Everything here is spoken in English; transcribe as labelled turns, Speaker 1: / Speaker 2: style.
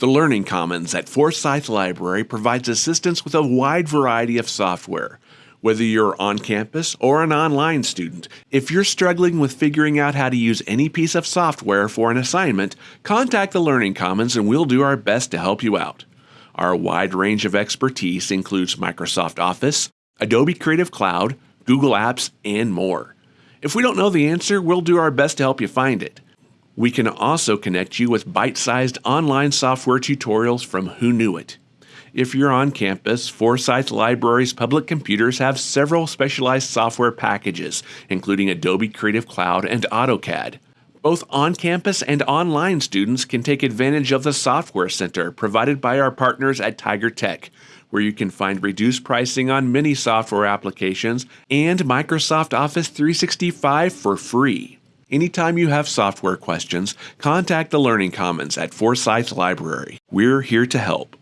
Speaker 1: The Learning Commons at Forsyth Library provides assistance with a wide variety of software. Whether you're on campus or an online student, if you're struggling with figuring out how to use any piece of software for an assignment, contact the Learning Commons and we'll do our best to help you out. Our wide range of expertise includes Microsoft Office, Adobe Creative Cloud, Google Apps, and more. If we don't know the answer, we'll do our best to help you find it. We can also connect you with bite sized online software tutorials from Hoonuit. If you're on campus, Forsyth Library's public computers have several specialized software packages, including Adobe Creative Cloud and AutoCAD. Both on campus and online students can take advantage of the Software Center provided by our partners at Tiger Tech, where you can find reduced pricing on many software applications and Microsoft Office 365 for free. Anytime you have software questions, contact the Learning Commons at Forsyth Library. We're here to help.